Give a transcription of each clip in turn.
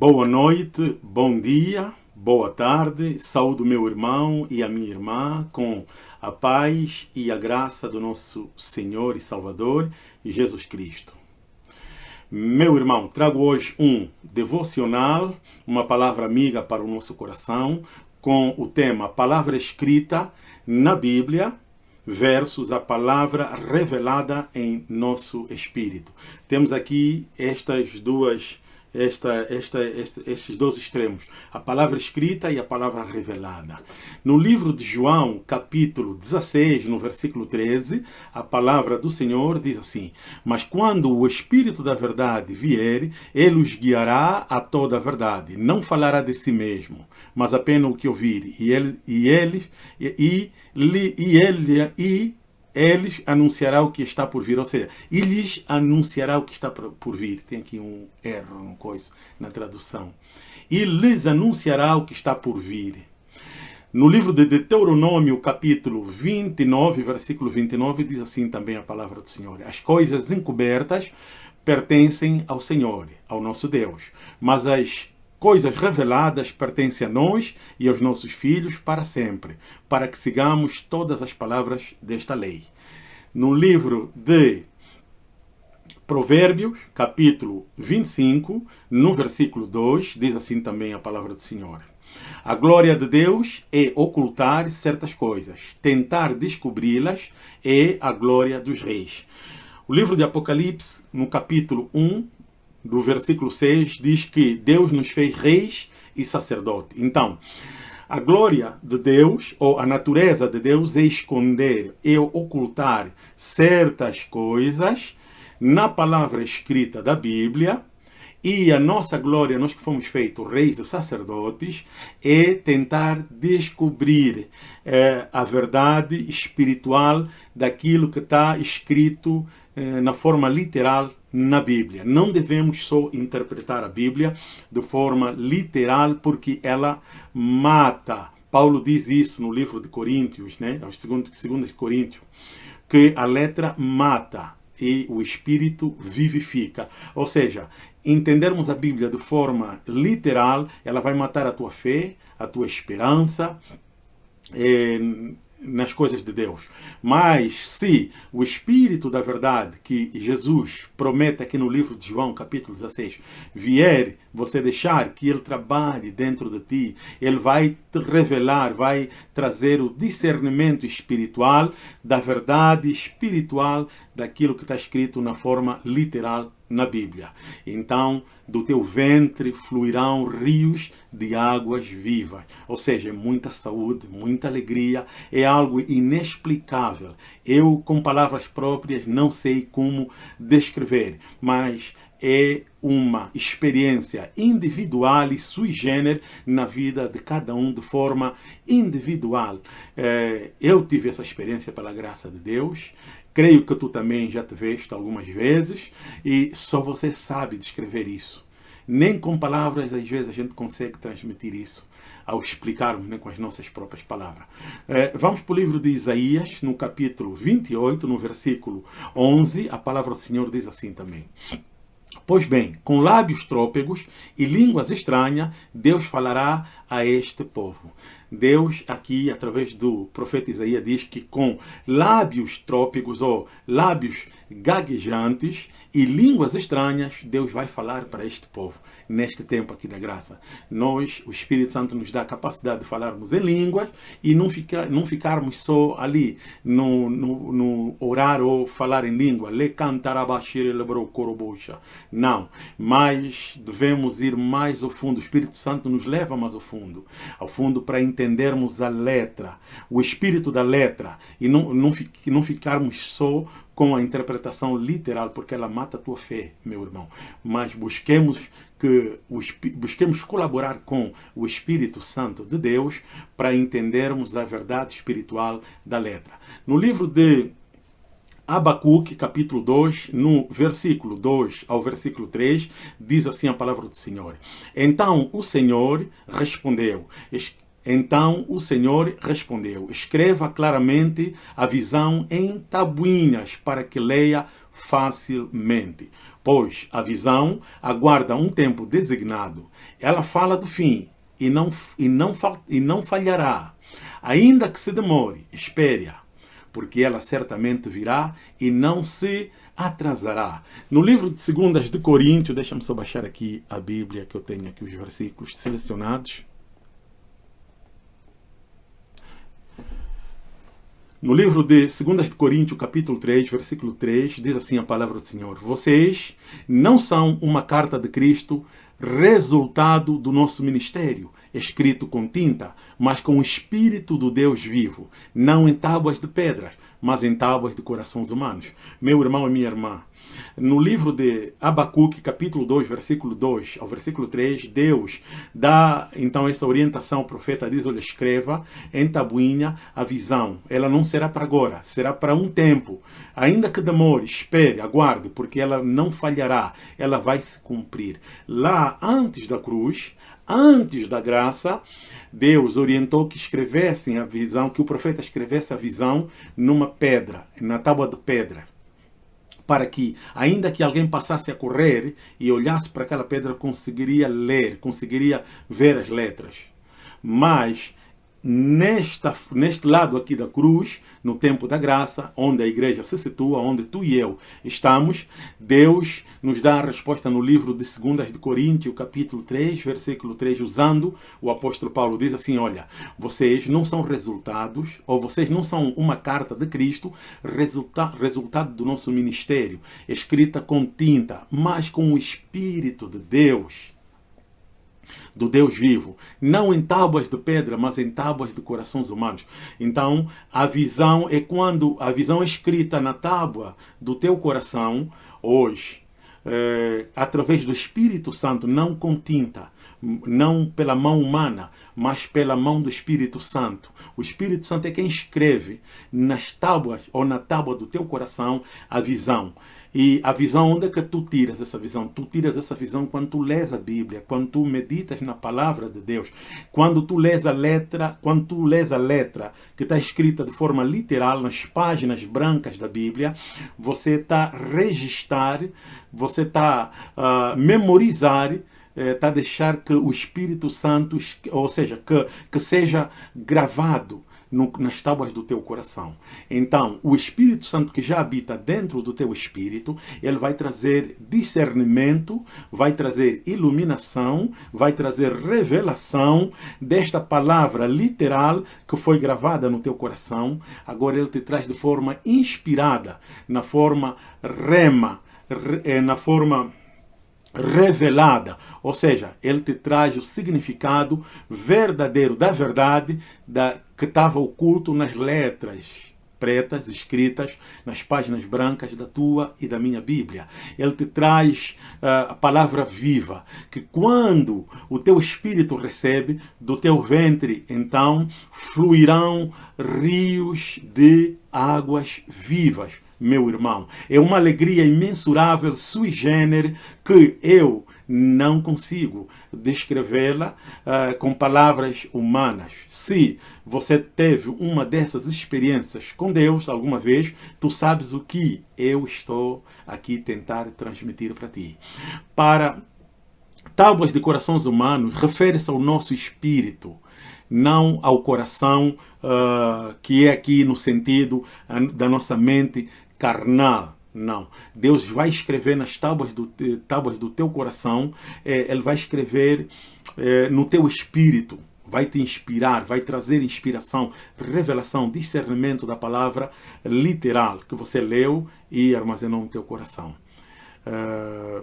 Boa noite, bom dia, boa tarde, saúde meu irmão e a minha irmã com a paz e a graça do nosso Senhor e Salvador Jesus Cristo. Meu irmão, trago hoje um devocional, uma palavra amiga para o nosso coração, com o tema Palavra Escrita na Bíblia versus a palavra revelada em nosso espírito. Temos aqui estas duas esta, esta, este, estes dois extremos, a palavra escrita e a palavra revelada. No livro de João, capítulo 16, no versículo 13, a palavra do Senhor diz assim, Mas quando o Espírito da verdade vier, ele os guiará a toda a verdade. Não falará de si mesmo, mas apenas o que ouvir. E ele, e ele, e, e, e e eles anunciará o que está por vir, ou seja, eles anunciará o que está por vir. Tem aqui um erro, uma coisa na tradução. E lhes anunciará o que está por vir. No livro de Deuteronômio, capítulo 29, versículo 29, diz assim também a palavra do Senhor. As coisas encobertas pertencem ao Senhor, ao nosso Deus, mas as coisas reveladas pertencem a nós e aos nossos filhos para sempre, para que sigamos todas as palavras desta lei. No livro de Provérbios, capítulo 25, no versículo 2, diz assim também a palavra do Senhor. A glória de Deus é ocultar certas coisas, tentar descobri-las é a glória dos reis. O livro de Apocalipse, no capítulo 1, do versículo 6, diz que Deus nos fez reis e sacerdote. Então, a glória de Deus, ou a natureza de Deus, é esconder, é ocultar certas coisas na palavra escrita da Bíblia, e a nossa glória, nós que fomos feitos reis e sacerdotes, é tentar descobrir é, a verdade espiritual daquilo que está escrito é, na forma literal na Bíblia. Não devemos só interpretar a Bíblia de forma literal, porque ela mata. Paulo diz isso no livro de Coríntios, né? aos segundos, segundos Coríntios, que a letra mata e o espírito vivifica. Ou seja, entendermos a Bíblia de forma literal, ela vai matar a tua fé, a tua esperança, eh, nas coisas de Deus. Mas se o Espírito da verdade que Jesus promete aqui no livro de João, capítulo 16, vier, você deixar que ele trabalhe dentro de ti, ele vai te revelar, vai trazer o discernimento espiritual da verdade espiritual daquilo que está escrito na forma literal na Bíblia. Então, do teu ventre fluirão rios de águas vivas. Ou seja, muita saúde, muita alegria, é algo inexplicável. Eu, com palavras próprias, não sei como descrever, mas é uma experiência individual e sui generis na vida de cada um de forma individual. É, eu tive essa experiência pela graça de Deus, creio que tu também já te veste algumas vezes e só você sabe descrever isso. Nem com palavras, às vezes, a gente consegue transmitir isso ao explicarmos né, com as nossas próprias palavras. É, vamos para o livro de Isaías, no capítulo 28, no versículo 11, a palavra do Senhor diz assim também. Pois bem, com lábios trópegos e línguas estranhas, Deus falará a este povo. Deus aqui, através do profeta Isaías, diz que com lábios trópicos ou lábios gaguejantes e línguas estranhas, Deus vai falar para este povo, neste tempo aqui da graça. Nós, o Espírito Santo nos dá a capacidade de falarmos em línguas e não, ficar, não ficarmos só ali no, no, no orar ou falar em língua. Le Não, mas devemos ir mais ao fundo. O Espírito Santo nos leva mais ao fundo. Ao fundo para entendermos a letra, o espírito da letra e não, não, não ficarmos só com a interpretação literal, porque ela mata a tua fé, meu irmão. Mas busquemos que busquemos colaborar com o Espírito Santo de Deus para entendermos a verdade espiritual da letra. No livro de Abacuque, capítulo 2, no versículo 2 ao versículo 3, diz assim a palavra do Senhor. Então o Senhor respondeu, então o Senhor respondeu, escreva claramente a visão em tabuinhas para que leia facilmente. pois a visão aguarda um tempo designado. Ela fala do fim e não, e não, e não falhará. Ainda que se demore, espere-a, porque ela certamente virá e não se atrasará. No livro de Segundas de Coríntios, deixa-me só baixar aqui a Bíblia, que eu tenho aqui os versículos selecionados. No livro de 2 de Coríntios, capítulo 3, versículo 3, diz assim a palavra do Senhor: Vocês não são uma carta de Cristo, resultado do nosso ministério, escrito com tinta, mas com o Espírito do Deus vivo, não em tábuas de pedras, mas em tábuas de corações humanos. Meu irmão e minha irmã, no livro de Abacuque, capítulo 2, versículo 2 ao versículo 3, Deus dá então essa orientação, o profeta diz, olha, escreva em tabuinha a visão. Ela não será para agora, será para um tempo. Ainda que demore, espere, aguarde, porque ela não falhará, ela vai se cumprir. Lá, antes da cruz, antes da graça, Deus orientou que escrevessem a visão, que o profeta escrevesse a visão numa pedra, na tábua de pedra para que, ainda que alguém passasse a correr e olhasse para aquela pedra, conseguiria ler, conseguiria ver as letras. Mas nesta, neste lado aqui da cruz, no tempo da graça, onde a igreja se situa, onde tu e eu estamos, Deus nos dá a resposta no livro de 2 de Coríntios, capítulo 3, versículo 3, usando o apóstolo Paulo, diz assim, olha, vocês não são resultados, ou vocês não são uma carta de Cristo, resulta, resultado do nosso ministério, escrita com tinta, mas com o Espírito de Deus do Deus vivo, não em tábuas de pedra, mas em tábuas de corações humanos. Então, a visão é quando a visão é escrita na tábua do teu coração, hoje, é, através do Espírito Santo, não com tinta, não pela mão humana, mas pela mão do Espírito Santo. O Espírito Santo é quem escreve nas tábuas ou na tábua do teu coração a visão. E a visão, onde é que tu tiras essa visão? Tu tiras essa visão quando tu lês a Bíblia, quando tu meditas na palavra de Deus, quando tu lês a letra, quando tu lês a letra que está escrita de forma literal nas páginas brancas da Bíblia, você está registrar, você está uh, memorizar está eh, a deixar que o Espírito Santo, ou seja, que, que seja gravado no, nas tábuas do teu coração. Então, o Espírito Santo que já habita dentro do teu espírito, ele vai trazer discernimento, vai trazer iluminação, vai trazer revelação desta palavra literal que foi gravada no teu coração. Agora ele te traz de forma inspirada, na forma rema, eh, na forma revelada, ou seja, ele te traz o significado verdadeiro da verdade da, que estava oculto nas letras pretas escritas nas páginas brancas da tua e da minha Bíblia. Ele te traz uh, a palavra viva, que quando o teu espírito recebe, do teu ventre, então, fluirão rios de águas vivas meu irmão. É uma alegria imensurável, sui generis, que eu não consigo descrevê-la uh, com palavras humanas. Se você teve uma dessas experiências com Deus alguma vez, tu sabes o que eu estou aqui tentar transmitir para ti. Para tábuas de corações humanos, refere-se ao nosso espírito, não ao coração uh, que é aqui no sentido uh, da nossa mente carnal. Não. Deus vai escrever nas tábuas do, tábuas do teu coração, é, Ele vai escrever é, no teu espírito, vai te inspirar, vai trazer inspiração, revelação, discernimento da palavra literal que você leu e armazenou no teu coração. É,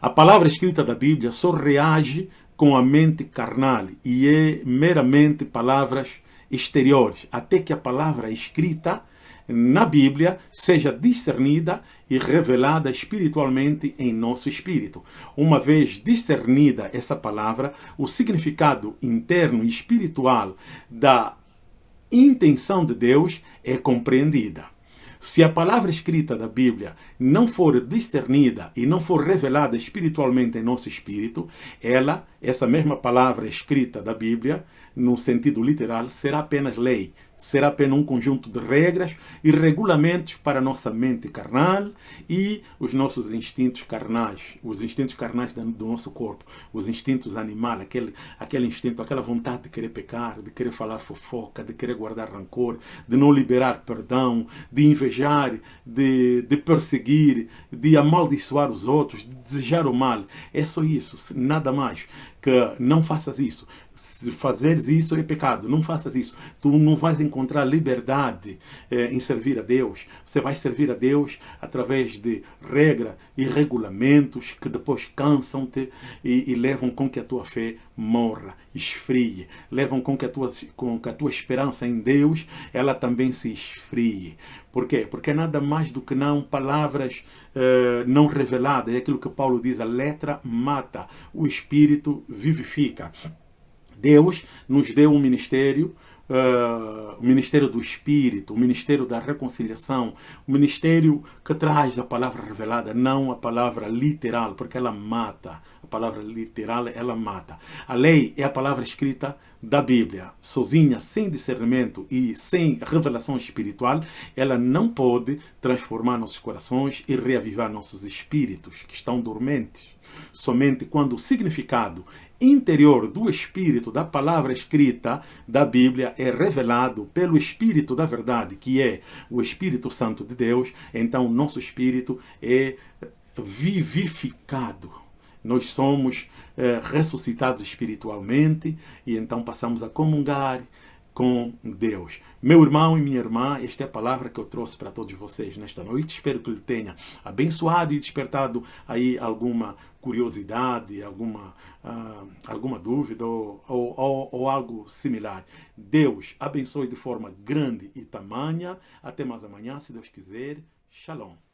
a palavra escrita da Bíblia só reage com a mente carnal e é meramente palavras exteriores, até que a palavra escrita na Bíblia seja discernida e revelada espiritualmente em nosso espírito. Uma vez discernida essa palavra, o significado interno e espiritual da intenção de Deus é compreendida. Se a palavra escrita da Bíblia não for discernida e não for revelada espiritualmente em nosso espírito, ela, essa mesma palavra escrita da Bíblia, no sentido literal, será apenas lei, será apenas um conjunto de regras e regulamentos para nossa mente carnal e os nossos instintos carnais, os instintos carnais do nosso corpo, os instintos animais, aquele, aquele instinto, aquela vontade de querer pecar, de querer falar fofoca, de querer guardar rancor, de não liberar perdão, de invejar, de, de perseguir, de amaldiçoar os outros, de desejar o mal. É só isso, nada mais que não faças isso. Se fazeres isso é pecado, não faças isso. Tu não vais encontrar liberdade eh, em servir a Deus. Você vai servir a Deus através de regras e regulamentos que depois cansam-te e, e, levam com que a tua fé morra, esfrie. Levam com que a tua, com que a tua esperança em Deus ela também se esfrie. Por quê? Porque é nada mais do que não palavras uh, não reveladas. É aquilo que Paulo diz, a letra mata, o espírito vivifica. Deus nos deu um ministério Uh, o ministério do Espírito, o ministério da reconciliação, o ministério que traz a palavra revelada, não a palavra literal, porque ela mata. A palavra literal, ela mata. A lei é a palavra escrita da Bíblia, sozinha, sem discernimento e sem revelação espiritual, ela não pode transformar nossos corações e reavivar nossos espíritos que estão dormentes. Somente quando o significado interior do Espírito, da palavra escrita da Bíblia, é revelado pelo Espírito da verdade, que é o Espírito Santo de Deus, então nosso espírito é vivificado. Nós somos é, ressuscitados espiritualmente e então passamos a comungar com Deus. Meu irmão e minha irmã, esta é a palavra que eu trouxe para todos vocês nesta noite. Espero que ele tenha abençoado e despertado aí alguma curiosidade, alguma, uh, alguma dúvida ou, ou, ou, algo similar. Deus abençoe de forma grande e tamanha. Até mais amanhã, se Deus quiser. Shalom.